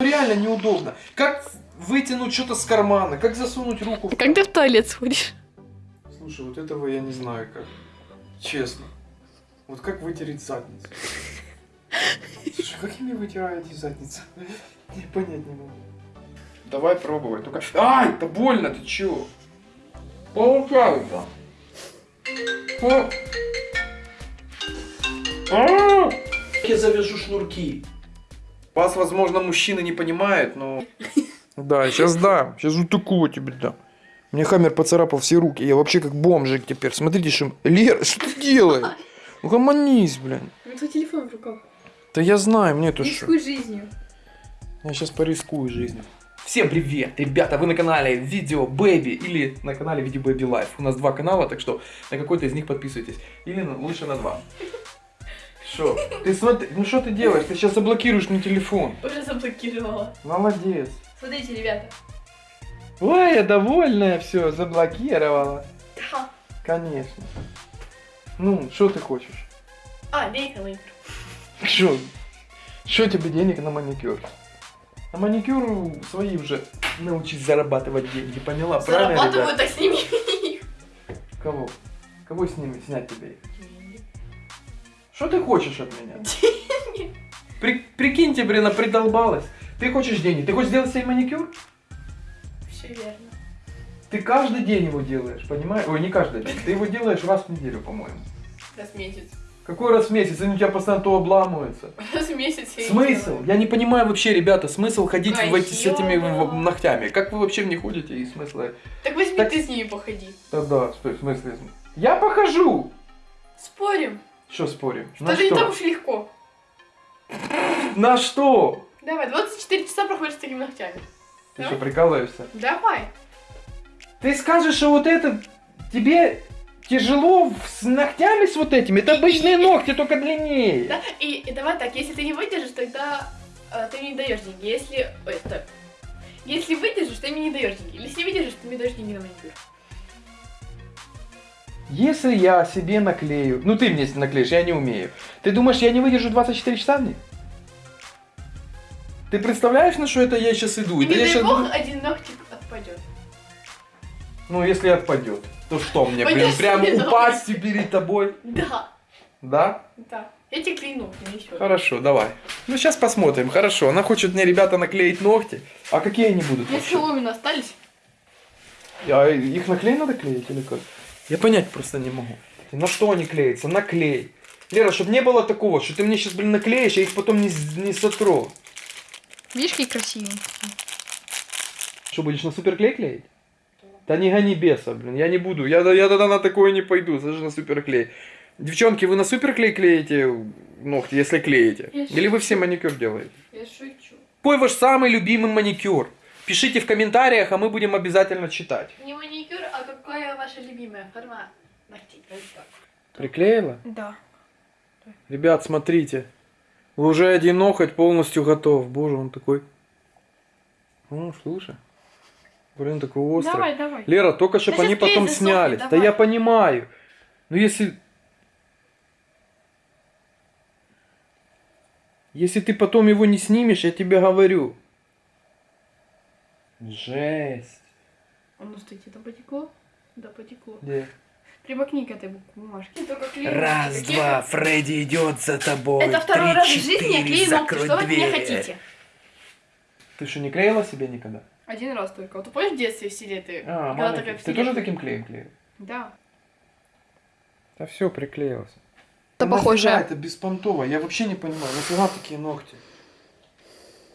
Реально неудобно. Как вытянуть что-то с кармана, как засунуть руку в... А как ты в туалет сходишь? Слушай, вот этого я не знаю как. Честно. Вот как вытереть задницу? Слушай, как ими вытираете задницу? Я понять не могу. Давай пробовать. Только... Ай, это больно, ты чё? Получается. О. А! Я завяжу шнурки. Вас, возможно, мужчины не понимают, но... Да, сейчас дам. Сейчас вот такого тебе дам. Мне Хаммер поцарапал все руки. Я вообще как бомжик теперь. Смотрите, что... Лера, что ты делаешь? Ну, гомонись, блин. У меня телефон в руках. Да я знаю, мне то что. Рискуй жизнью. Я сейчас порискую жизнью. Всем привет, ребята, вы на канале Видео Бэби или на канале Видео Бэби Лайф. У нас два канала, так что на какой-то из них подписывайтесь. Или лучше на два. Что? Ты смотри, ну что ты делаешь? Ты сейчас заблокируешь мне телефон. Уже заблокировала. Молодец. Смотрите, ребята. Ой, я довольная, все, заблокировала. Да. Конечно. Ну, что ты хочешь? А, лейка, лейка. Что? Что тебе денег на маникюр? На маникюр свои уже научись зарабатывать деньги, поняла? Правильно, ребят? Зарабатываю, так сними их. Кого? Кого с ними снять тебе их? Что ты хочешь от меня? При, прикиньте, блин, она придолбалась. Ты хочешь деньги? Ты хочешь сделать себе маникюр? Все верно. Ты каждый день его делаешь, понимаешь? Ой, не каждый день. Ты его делаешь раз в неделю, по-моему. Раз в месяц. Какой раз в месяц? Они у тебя постоянно то обламываются. Раз в месяц я Смысл? Я не понимаю вообще, ребята, смысл ходить в эти, с этими в- ногтями. Как вы вообще в них ходите и смысла? Так возьми Так- ты с ними походи. Да, да, стой, в смысле? Я похожу! Спорим. Что спорим? Что не так уж легко. На что? Давай, 24 часа проходишь с такими ногтями. Ты что, прикалываешься? Давай. Ты скажешь, что вот это тебе тяжело с ногтями с вот этими? Это обычные ногти, только длиннее. Да? И, и давай так, если ты не выдержишь, тогда э, ты мне не даешь деньги. Если. Ой, стоп. Если выдержишь, ты мне не даешь деньги. Если не выдержишь, ты мне даешь деньги на маникюр. Если я себе наклею, ну ты мне наклеишь, я не умею. Ты думаешь, я не выдержу 24 часа в них? Ты представляешь, на что это я сейчас иду? Не я дай щас бог, один ногтик отпадет. Ну, если отпадет, то что мне, блин, прям упасть перед тобой? Да, Да? да. Я тебе клейну, не еще. Хорошо, давай. Ну, сейчас посмотрим. Хорошо, она хочет мне, ребята, наклеить ногти. А какие они будут вообще? соломины остались. А их на клей надо клеить или как? Я понять просто не могу. На что они клеятся? На клей. Лера, чтобы не было такого, что ты мне сейчас, блин, наклеишь, я их потом не, не сотру. Видишь, какие красивые? Что, будешь на суперклей клеить? Да не гони беса, блин, я не буду. Я, я тогда на такое не пойду, даже на суперклей. Девчонки, вы на суперклей клеите ногти, если клеите? Я Или вы шучу. все маникюр делаете? Я шучу. Какой ваш самый любимый маникюр? Пишите в комментариях, а мы будем обязательно читать. Не маникюр, а какая ваша любимая форма ногтей? Приклеила? Да. Ребят, смотрите. Уже один ноготь полностью готов. Боже, он такой... Ну, слушай. Блин, такой острый. Давай, давай. Лера, только чтобы Да они потом засохнет, снялись. Да я понимаю. Но если... Если ты потом его не снимешь, я тебе говорю. Жесть. А ну, стойте, да потекло? Да, потекло. Где? Примокни к этой бумажке. Раз, два, Фредди идет за тобой. Это второй Три, раз в жизни я клею ногти. Что вы от меня хотите? Ты что, не клеила себе никогда? Один раз только. Вот ты помнишь в детстве в селе ты? А, маленький. Ты тоже таким клеем клеил? Да. Да все, приклеился. Да похоже. это беспонтово? Я вообще не понимаю, нафига такие ногти?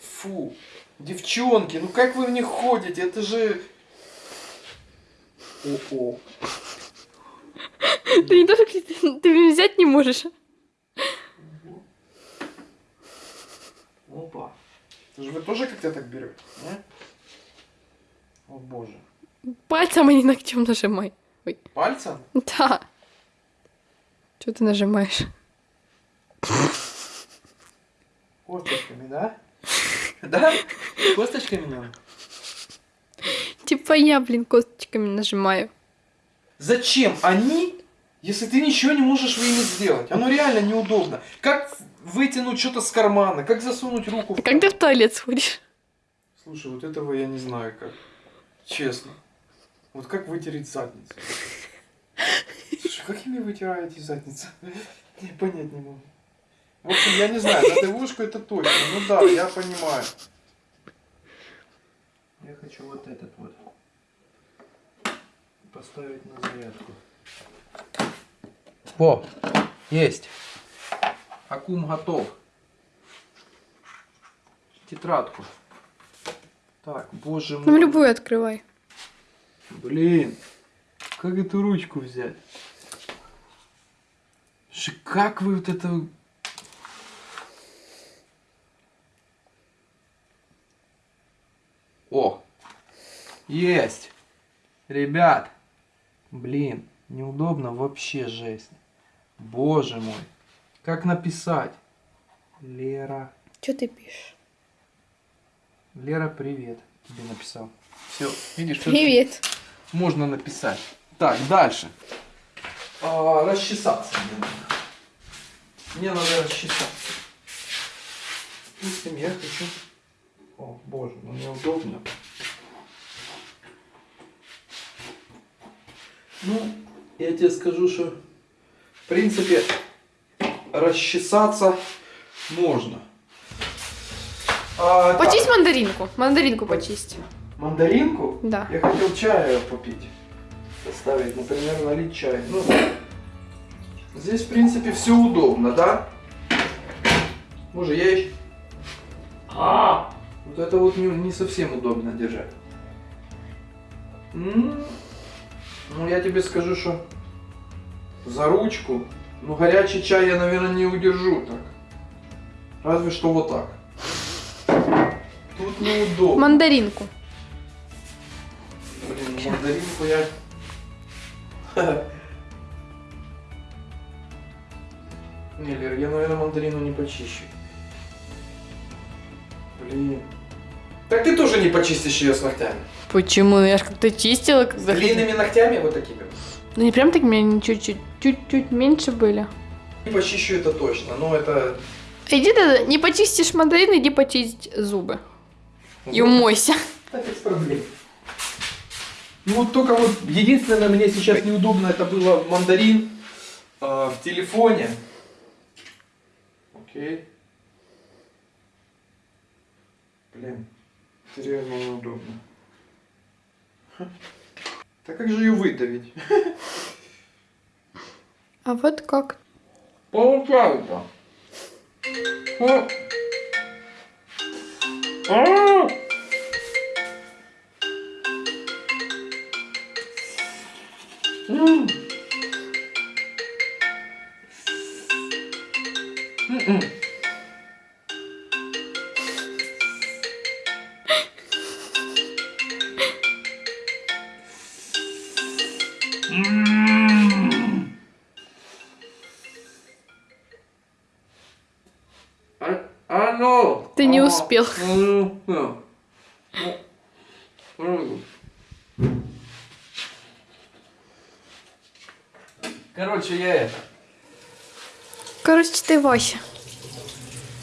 Фу. Девчонки, ну как вы в них ходите? Это же... О-о. Ты не тоже ты, взять не можешь. Опа. Это же вы тоже как-то так берете, не? О боже. Пальцем, а не ногтем нажимай. Пальцем? Да. Что ты нажимаешь? Косточками, да? Да? Косточками надо? Типа я, блин, косточками нажимаю. Зачем они, если ты ничего не можешь ими сделать? Оно реально неудобно. Как вытянуть что-то с кармана, как засунуть руку в А ты в туалет сходишь? Слушай, вот этого я не знаю как. Честно. Вот как вытереть задницу? Слушай, как ими вытираете задницу? Я понять не могу. В общем, я не знаю, на ТВшку это точно. Ну да, я понимаю. Я хочу вот этот вот поставить на зарядку. О, есть. Акум готов. Тетрадку. Так, боже мой. Ну, любую открывай. Блин, как эту ручку взять? Как вы вот это... О, есть. Ребят, блин, неудобно вообще жесть. Боже мой, как написать? Лера. Что ты пишешь? Лера, привет. Тебе написал. Все, видишь, тут Привет. можно написать. Так, дальше. А, расчесаться мне надо. Мне надо расчесаться. Допустим, я хочу... О, боже, ну неудобно. Ну, я тебе скажу, что в принципе расчесаться можно. А, так, Почисть мандаринку. Мандаринку почисть. мандаринку? Да. Я хотел чая попить. Поставить, например, налить чай. Ну, здесь, в принципе, все удобно, да? Боже, я еще... А! Вот это вот не, не совсем удобно держать. М, Ну, я тебе скажу, что за ручку, ну, горячий чай я, наверное, не удержу так. Разве что вот так. Тут неудобно. Мандаринку. Блин, ну мандаринку я... Не, Лер, я, наверное, мандарину не почищу. Блин. Так ты тоже не почистишь ее с ногтями. Почему? Я же как-то чистила, С длинными ногтями вот такими. Ну не прям так, у меня они чуть-чуть, чуть-чуть меньше были. Не почищу это точно, но это... Иди ты, не почистишь мандарин, иди почистить зубы. И умойся. Так без проблем. Ну вот только вот единственное мне сейчас неудобно это было мандарин э, в телефоне. Окей. Блин, это реально неудобно. Так как же ее выдавить? А вот как? Получается. О. А! М. М-м. А, ну! Ты не успел. ну, ну. Ну, ну. Короче, я это. Короче, ты Вася.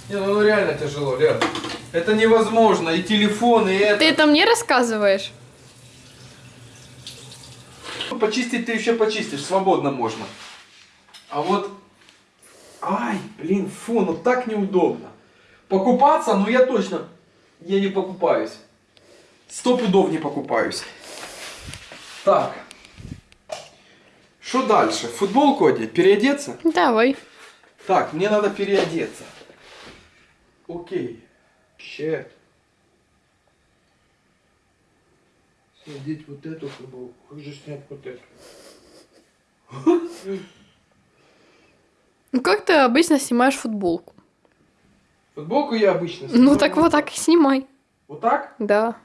Не, ну, ну реально тяжело, Лер. Это невозможно. И телефон, и это. Ты это мне рассказываешь? Почистить ты еще почистишь, свободно можно. А вот... Ай, блин, фу, ну так неудобно. Покупаться, ну я точно... Я не покупаюсь. Сто пудов не покупаюсь. Так. Что дальше? Футболку одеть? Переодеться? Давай. Так, мне надо переодеться. Окей. Щет. Надеть вот эту футболку. Как же снять вот эту? Ну как ты обычно снимаешь футболку? Футболку я обычно Ну снимаю так вот так и снимай. Вот так? Да.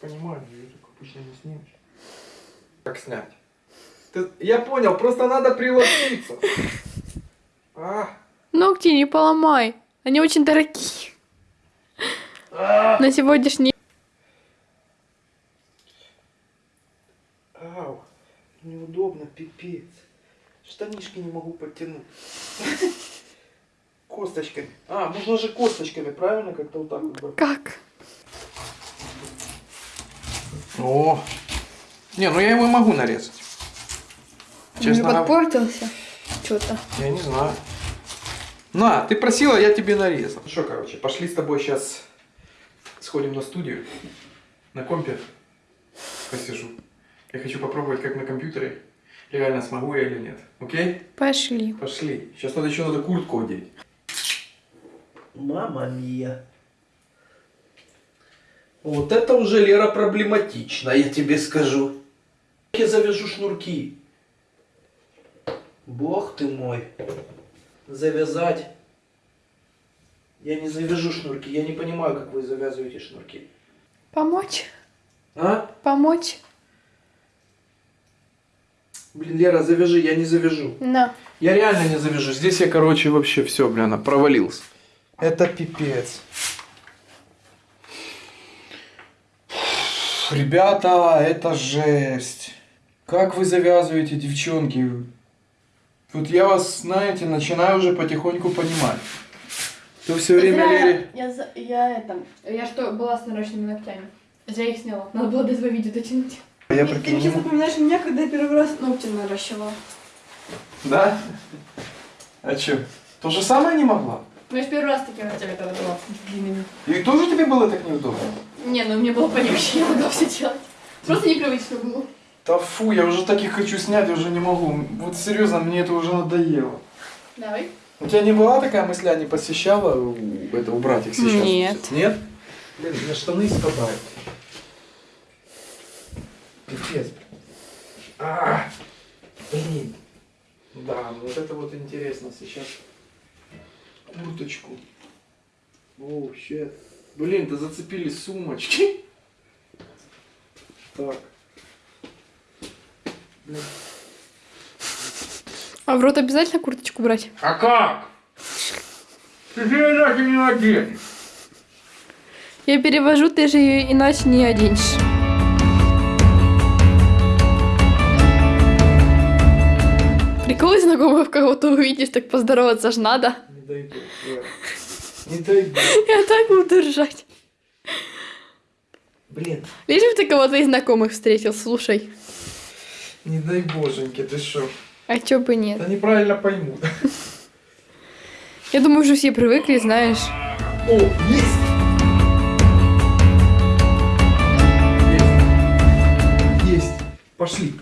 Понимаю, ее так обычно не снимешь. Как снять? Ты- Я понял, просто надо приложиться. А, Ногти не поломай. Они очень дорогие. а, На сегодняшний... ау, неудобно, пипец. Штанишки не могу подтянуть. Косточками. А, можно же косточками, правильно? Как-то вот так вот. Как? О. Не, ну я его могу нарезать. Он Честно говоря, подпортился. Что-то. я не знаю. На, ты просила, я тебе нарезал. Ну что, короче, пошли с тобой сейчас сходим на студию. На компе посижу. Я хочу попробовать, как на компьютере. Реально смогу я или нет. Окей? Пошли. Пошли. Сейчас надо еще надо куртку одеть. Мама мия. Вот это уже, Лера, проблематично, я тебе скажу. Я завяжу шнурки. Бог ты мой. Завязать. Я не завяжу шнурки. Я не понимаю, как вы завязываете шнурки. Помочь? А? Помочь? Блин, Лера, завяжи, я не завяжу. На. Я реально не завяжу. Здесь я, короче, вообще все, блин, провалился. Это пипец. Ребята, это жесть. Как вы завязываете, девчонки? Вот я вас, знаете, начинаю уже потихоньку понимать. То все время Лере... Я, за- я это... Я что, была с нарощенными ногтями. Зря их сняла. Надо было до этого видео дотянуть. Я Ты прикинь, сейчас напоминаешь меня, когда я первый раз ногти наращивала. Да? А что? То же самое не могла? Ну, я ж первый раз такие ногтями тогда была длинными. И тоже тебе было так неудобно? Не, ну мне было полегче, я могла все делать. Просто непривычно было. Да фу, я уже таких хочу снять, уже не могу. Вот серьезно, мне это уже надоело. Давай. У тебя не была такая мысля, не посещала у- это убрать их сейчас? Нет. Нет? Блин, у меня штаны спадают. Пипец. А, блин. Да, ну вот это вот интересно сейчас. Курточку. О, щет. Блин, да зацепили сумочки. Так. Блин. А в рот обязательно курточку брать? А как? Ты же иначе не наденешь. Я перевожу, ты же ее иначе не оденешь. Прикол знакомых кого-то увидишь, так поздороваться ж надо. Лера. Не дойду. Я так буду ржать. Блин, Лишь бы ты кого-то из знакомых встретил, слушай. Не дай боженьки, ты что? А чё бы нет? Да неправильно поймут. Я думаю, уже все привыкли, знаешь. О, есть! Есть. Есть. Пошли.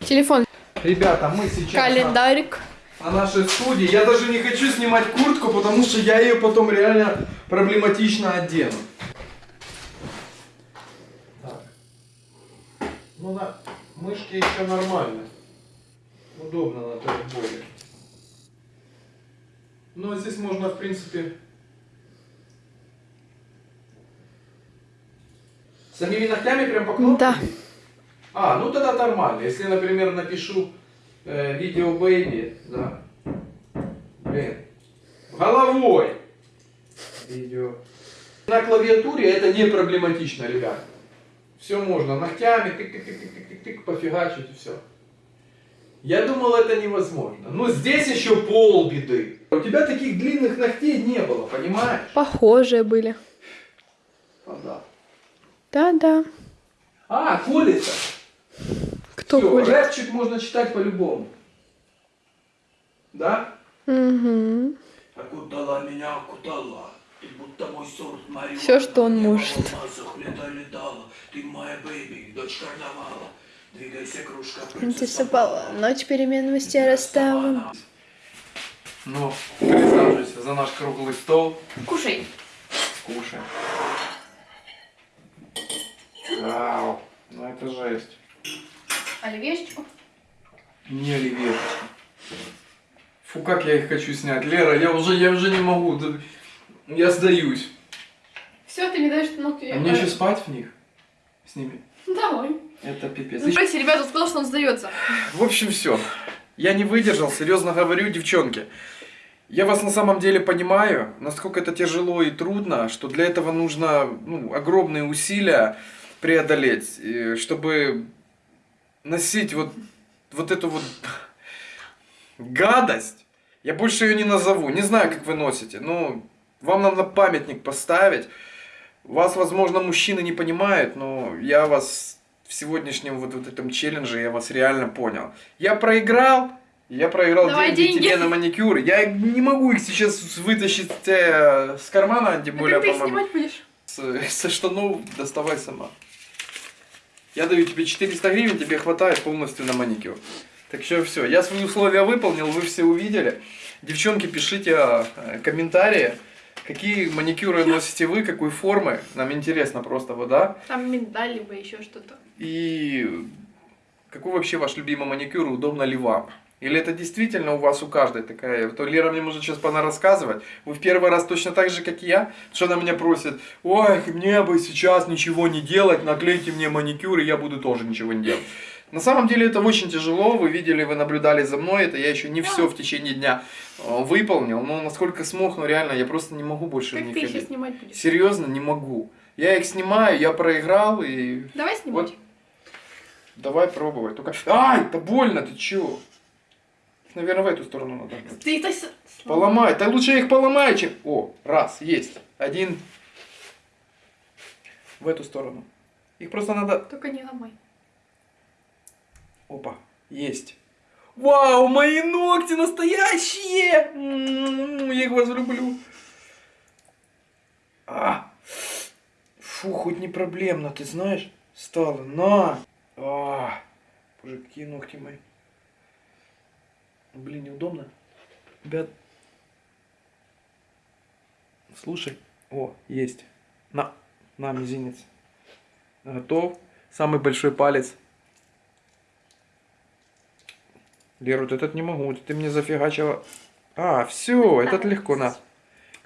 Телефон, Ребята, мы сейчас календарик. на нашей студии. Я даже не хочу снимать куртку, потому что я ее потом реально проблематично одену. Так. Ну, на мышке еще нормально. Удобно на трехболе. Но здесь можно, в принципе... Самими ногтями прям по кнопке? Да. А, ну тогда нормально. Если, например, напишу э, видео бэйби, да. Блин. Головой. Видео. На клавиатуре это не проблематично, ребят. Все можно. Ногтями тык-тык-тык-тык-тык, пофигачить и все. Я думал, это невозможно. Но здесь еще полбеды. У тебя таких длинных ногтей не было, понимаешь? Похожие были. А, да. Да-да. А, колется. Кто Всё, будет? рэпчик можно читать по-любому. Да? Угу. Окутала меня, окутала. Ты будто мой сорт Марио. Всё, что он может. Лета летала. Ты моя бэйби, дочь карнавала. Двигайся, кружка, принцесса Пала. ночь перемен мастера Саванна. Ну, присаживайся за наш круглый стол. Кушай. Кушай. Вау, ну это жесть. Оливьешечку. Не оливьешечка. Фу, как я их хочу снять. Лера, я уже, я уже не могу. Я сдаюсь. Все, ты не даешь ногти. А мне еще спать в них? С ними? Давай. Это пипец. Ну, Кстати, ребята, сказал, что он сдается. В общем, все. Я не выдержал, серьезно говорю, девчонки. Я вас на самом деле понимаю, насколько это тяжело и трудно, что для этого нужно ну, огромные усилия преодолеть, чтобы носить вот, вот эту вот гадость. Я больше ее не назову. Не знаю, как вы носите. Ну, вам надо памятник поставить. Вас, возможно, мужчины не понимают, но я вас в сегодняшнем вот, вот этом челлендже, я вас реально понял. Я проиграл, я проиграл Давай деньги, деньги. тебе на маникюр. Я не могу их сейчас вытащить э, с кармана, тем А более, как ты их снимать будешь? Со штанов доставай сама. Я даю тебе 400 гривен, тебе хватает полностью на маникюр. Так что все, я свои условия выполнил, вы все увидели. Девчонки, пишите э, комментарии, какие маникюры носите вы, какой формы. Нам интересно просто вот, да? Там миндаль, либо еще что-то. И какой вообще ваш любимый маникюр, удобно ли вам? Или это действительно у вас у каждой такая? То Лера мне может сейчас пона рассказывать. Вы в первый раз точно так же, как и я, что она меня просит, ой, мне бы сейчас ничего не делать, наклейте мне маникюр, и я буду тоже ничего не делать. На самом деле это очень тяжело, вы видели, вы наблюдали за мной, это я еще не все в течение дня э, выполнил, но насколько смог, ну реально, я просто не могу больше в Как них ты еще ходить. снимать будешь? Серьезно, не могу. Я их снимаю, я проиграл, и Давай снимать. вот. Давай пробовать. Только... Ай, это больно, ты чё? Наверное, в эту сторону надо. Ты это... Поломай. Да лучше я их поломаю, чем... О, раз, есть. Один. В эту сторону. Их просто надо... Только не ломай. Опа, есть. Вау, мои ногти настоящие! М, Я их вас люблю. А. Фу, хоть не проблемно, ты знаешь? Стало. На! А. Боже, какие ногти мои. Блин, неудобно. Ребят. Слушай. О, есть. На. На, мизинец. Готов. Самый большой палец. Лера, вот этот не могу, ты мне зафигачила. А, все, этот легко, на.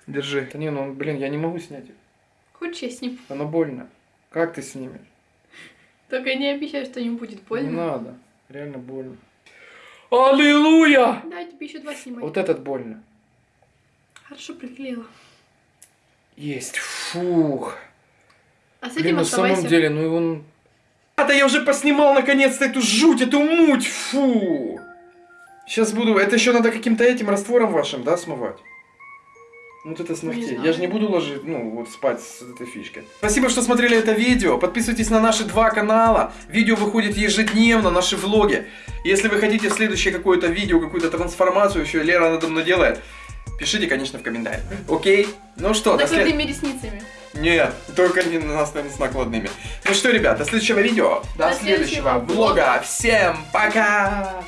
Держи. Да не, ну, блин, я не могу снять. их. Хочешь, я сниму? Оно больно. Как ты снимешь? Только не обещай, что не будет Не больно. надо. Реально больно. Аллилуйя! Да, тебе еще два снимать. Вот этот больно. Хорошо приклеила. Есть. Фух. А с Блин, этим на оставайся. самом деле, ну он... А, да я уже поснимал наконец-то эту жуть, эту муть, фу! Сейчас буду... Это еще надо каким-то этим раствором вашим, да, смывать? Ну, Вот это с Не ногтей. знаю. Я же не буду ложить, ну, вот спать с этой фишкой. Спасибо, что смотрели это видео. Подписывайтесь на наши два канала. Видео выходит ежедневно, наши влоги. Если вы хотите следующее какое-то видео, какую-то трансформацию, еще Лера надо мной делает, пишите, конечно, в комментариях. Окей? Ну что, до след- ресницами. нет, только не на нас наверное, с накладными. Ну что, ребят, до следующего видео, до, До следующего следующего влога. Всем пока!